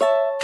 you